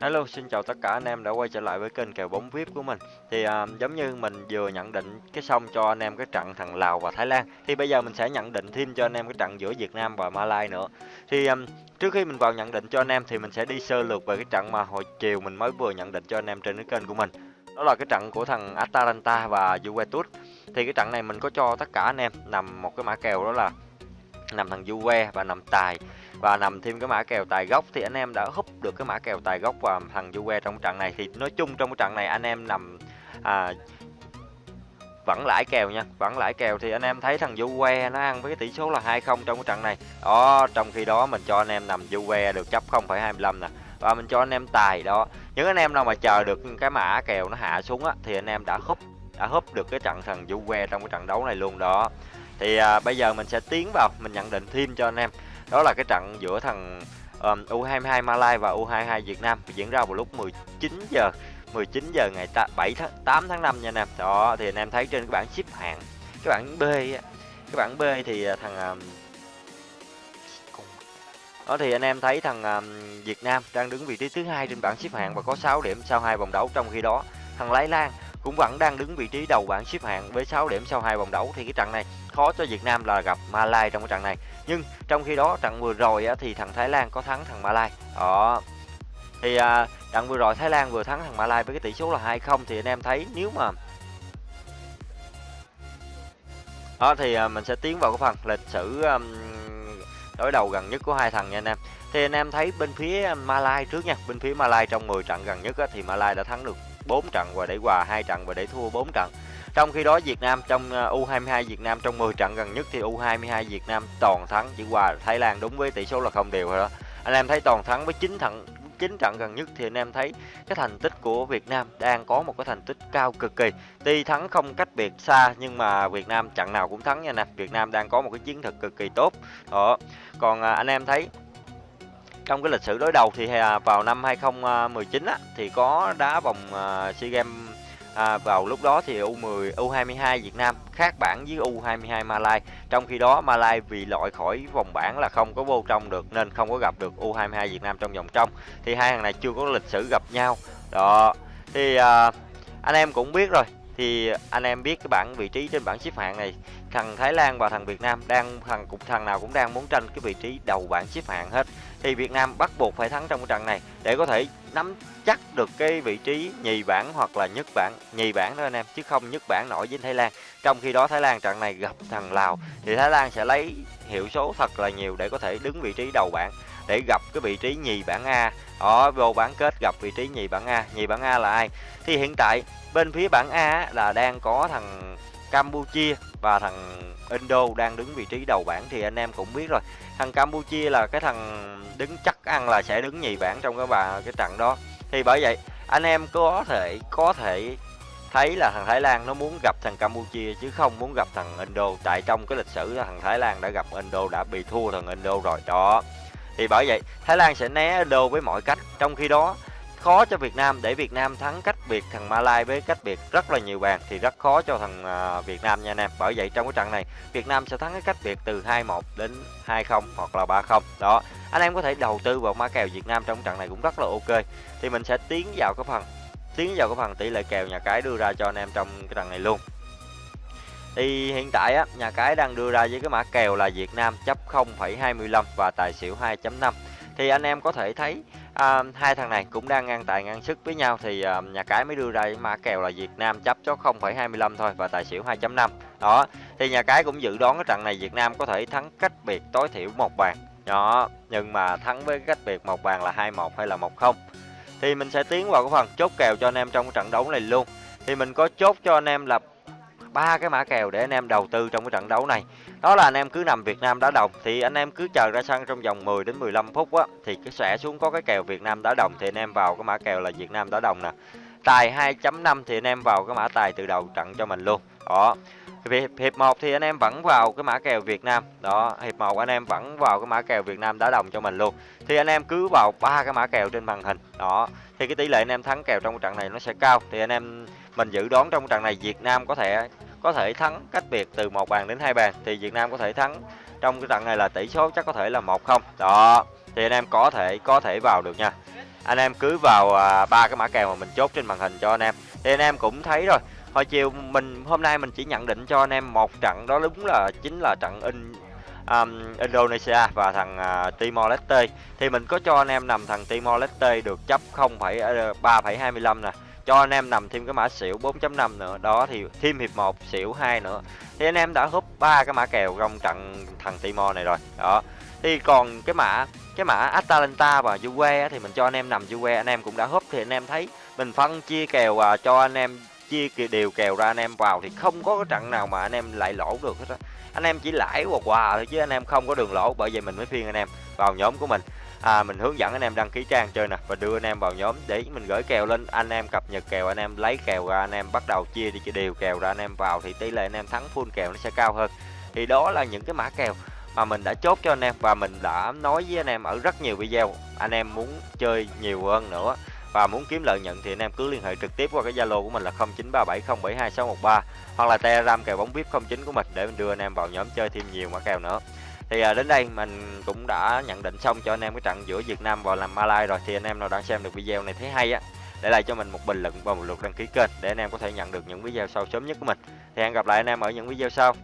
Hello, xin chào tất cả anh em đã quay trở lại với kênh kèo bóng VIP của mình. Thì à, giống như mình vừa nhận định cái xong cho anh em cái trận thằng Lào và Thái Lan. Thì bây giờ mình sẽ nhận định thêm cho anh em cái trận giữa Việt Nam và Malai nữa. Thì à, trước khi mình vào nhận định cho anh em thì mình sẽ đi sơ lược về cái trận mà hồi chiều mình mới vừa nhận định cho anh em trên cái kênh của mình. Đó là cái trận của thằng Atalanta và Juventus. Thì cái trận này mình có cho tất cả anh em nằm một cái mã kèo đó là nằm thằng Juve và nằm tài. Và nằm thêm cái mã kèo tài gốc thì anh em đã húp được cái mã kèo tài gốc và thằng Juve trong trận này. Thì nói chung trong cái trận này anh em nằm à, vẫn lãi kèo nha vẫn lãi kèo. Thì anh em thấy thằng Juve nó ăn với cái tỷ số là 2-0 trong cái trận này. Đó trong khi đó mình cho anh em nằm Juve được chấp 0,25 nè. Và mình cho anh em tài đó. Những anh em nào mà chờ được cái mã kèo nó hạ xuống á thì anh em đã húp đã húp được cái trận thằng Juve trong cái trận đấu này luôn đó thì à, bây giờ mình sẽ tiến vào mình nhận định thêm cho anh em đó là cái trận giữa thằng um, U22 Malai và U22 Việt Nam diễn ra vào lúc 19 giờ 19 giờ ngày 7 tháng 8 tháng 5 nha anh em. Đó thì anh em thấy trên cái bảng xếp hạng, cái bảng B cái bảng B thì à, thằng um, đó thì anh em thấy thằng um, Việt Nam đang đứng vị trí thứ hai trên bảng xếp hạng và có 6 điểm sau hai vòng đấu trong khi đó thằng Lai Lan cũng vẫn đang đứng vị trí đầu bảng xếp hạng với 6 điểm sau hai vòng đấu. Thì cái trận này khó cho Việt Nam là gặp Malai trong cái trận này. Nhưng trong khi đó trận vừa rồi á, thì thằng Thái Lan có thắng thằng Malai. Đó. Thì à, trận vừa rồi Thái Lan vừa thắng thằng Malai với cái tỷ số là 2-0 thì anh em thấy nếu mà đó thì à, mình sẽ tiến vào cái phần lịch sử um, đối đầu gần nhất của hai thằng nha anh em. Thì anh em thấy bên phía Malai trước nha. Bên phía Malai trong 10 trận gần nhất á, thì Malai đã thắng được 4 trận và để hòa hai trận và để thua 4 trận trong khi đó, Việt Nam trong ờ, U22 Việt Nam trong 10 trận gần nhất thì U22 Việt Nam toàn thắng, chỉ hòa Thái Lan đúng với tỷ số là không đều rồi đó. Anh em thấy toàn thắng với 9 trận 9 trận gần nhất thì anh em thấy cái thành tích của Việt Nam đang có một cái thành tích cao cực kỳ. Tuy thắng không cách biệt xa, nhưng mà Việt Nam trận nào cũng thắng nha nè. Việt Nam đang có một cái chiến thuật cực kỳ tốt. Đó. Còn ờ, anh em thấy trong cái lịch sử đối đầu thì à, vào năm 2019 á, thì có đá vòng à, SEA Games À, vào lúc đó thì U10 U22 Việt Nam khác bảng với U22 Malai. Trong khi đó Malai vì loại khỏi vòng bảng là không có vô trong được nên không có gặp được U22 Việt Nam trong vòng trong. Thì hai thằng này chưa có lịch sử gặp nhau. Đó. Thì à, anh em cũng biết rồi. Thì anh em biết cái bảng vị trí trên bảng xếp hạng này, thằng Thái Lan và thằng Việt Nam đang thằng cục thằng nào cũng đang muốn tranh cái vị trí đầu bảng xếp hạng hết. Thì Việt Nam bắt buộc phải thắng trong cái trận này để có thể nắm chắc được cái vị trí nhì bảng hoặc là nhất bảng nhì bảng đó anh em chứ không nhất bảng nổi với Thái Lan trong khi đó Thái Lan trận này gặp thằng Lào thì Thái Lan sẽ lấy hiệu số thật là nhiều để có thể đứng vị trí đầu bảng để gặp cái vị trí nhì bảng A. Ở vô bán kết gặp vị trí nhì bảng A. Nhì bảng A là ai? Thì hiện tại, bên phía bảng A là đang có thằng Campuchia và thằng Indo đang đứng vị trí đầu bảng, thì anh em cũng biết rồi. Thằng Campuchia là cái thằng đứng chắc ăn là sẽ đứng nhì bảng trong cái bà, cái trận đó. Thì bởi vậy, anh em có thể có thể thấy là thằng Thái Lan nó muốn gặp thằng Campuchia chứ không muốn gặp thằng Indo. Tại trong cái lịch sử thằng Thái Lan đã gặp Indo, đã bị thua thằng Indo rồi. Đó thì bởi vậy, Thái Lan sẽ né đô với mọi cách trong khi đó, khó cho Việt Nam để Việt Nam thắng cách biệt thằng Malai với cách biệt rất là nhiều bàn thì rất khó cho thằng à, Việt Nam nha anh em. Bởi vậy trong cái trận này, Việt Nam sẽ thắng cái cách biệt từ 2-1 đến 2-0 hoặc là 3-0. Đó. Anh em có thể đầu tư vào mã kèo Việt Nam trong trận này cũng rất là ok. Thì mình sẽ tiến vào cái phần, tiến vào cái phần tỷ lệ kèo nhà cái đưa ra cho anh em trong cái trận này luôn. Thì hiện tại á, nhà cái đang đưa ra với cái mã kèo là Việt Nam chấp 0,25 và tài xỉu 2.5. Thì anh em có thể thấy à, hai thằng này cũng đang ngang tài ngang sức với nhau. Thì à, nhà cái mới đưa ra cái mã kèo là Việt Nam chấp cho 0,25 thôi và tài xỉu 2.5 đó thì nhà cái cũng dự đoán cái trận này Việt Nam có thể thắng cách biệt tối thiểu một bàn. Đó nhưng mà thắng với cách biệt một bàn là 2-1 hay là 1-0 thì mình sẽ tiến vào cái phần chốt kèo cho anh em trong cái trận đấu này luôn. Thì mình có chốt cho anh em là ba cái mã kèo để anh em đầu tư trong cái trận đấu này đó là anh em cứ nằm Việt Nam đá đồng thì anh em cứ chờ ra sân trong vòng 10 đến 15 phút á thì cái sẽ xuống có cái kèo Việt Nam đá đồng thì anh em vào cái mã kèo là Việt Nam đá đồng nè tài 2.5 thì anh em vào cái mã tài từ đầu trận cho mình luôn đó hiệp hiệp một thì anh em vẫn vào cái mã kèo Việt Nam đó hiệp một anh em vẫn vào cái mã kèo Việt Nam đá đồng cho mình luôn thì anh em cứ vào ba cái mã kèo trên màn hình đó thì cái tỷ lệ anh em thắng kèo trong trận này nó sẽ cao thì anh em mình dự đoán trong trận này Việt Nam có thể có thể thắng cách biệt từ một bàn đến hai bàn thì Việt Nam có thể thắng trong cái trận này là tỷ số chắc có thể là một không. Đó thì anh em có thể có thể vào được nha. Anh em cứ vào à, ba cái mã kèo mà mình chốt trên màn hình cho anh em. Thì anh em cũng thấy rồi hồi chiều mình hôm nay mình chỉ nhận định cho anh em một trận đó đúng là chính là trận in um, Indonesia và thằng uh, Timor Leste. Thì mình có cho anh em nằm thằng Timor Leste được chấp 0,3,25 ờ, nè cho anh em nằm thêm cái mã xỉu 4.5 nữa đó thì thêm hiệp 1 xỉu 2 nữa thì anh em đã húp ba cái mã kèo trong trận thằng Timor này rồi đó thì còn cái mã cái mã Atalanta và Juve thì mình cho anh em nằm Juve anh em cũng đã húp thì anh em thấy mình phân chia kèo và cho anh em chia đều kèo ra anh em vào thì không có cái trận nào mà anh em lại lỗ được hết á anh em chỉ lãi quà quà thôi chứ anh em không có đường lỗ bởi vậy mình mới phiên anh em vào nhóm của mình à, mình hướng dẫn anh em đăng ký trang chơi nè và đưa anh em vào nhóm để mình gửi kèo lên anh em cập nhật kèo anh em lấy kèo ra anh em bắt đầu chia đi chia đều kèo ra anh em vào thì tỷ lệ anh em thắng full kèo nó sẽ cao hơn thì đó là những cái mã kèo mà mình đã chốt cho anh em và mình đã nói với anh em ở rất nhiều video anh em muốn chơi nhiều hơn nữa và muốn kiếm lợi nhuận thì anh em cứ liên hệ trực tiếp qua cái Zalo của mình là 0937072613 hoặc là Telegram kèo bóng VIP 09 của mình để mình đưa anh em vào nhóm chơi thêm nhiều mã kèo nữa. Thì à, đến đây mình cũng đã nhận định xong cho anh em cái trận giữa Việt Nam và làm Malai rồi thì anh em nào đang xem được video này thấy hay á để lại cho mình một bình luận và một lượt đăng ký kênh để anh em có thể nhận được những video sau sớm nhất của mình. Thì hẹn gặp lại anh em ở những video sau.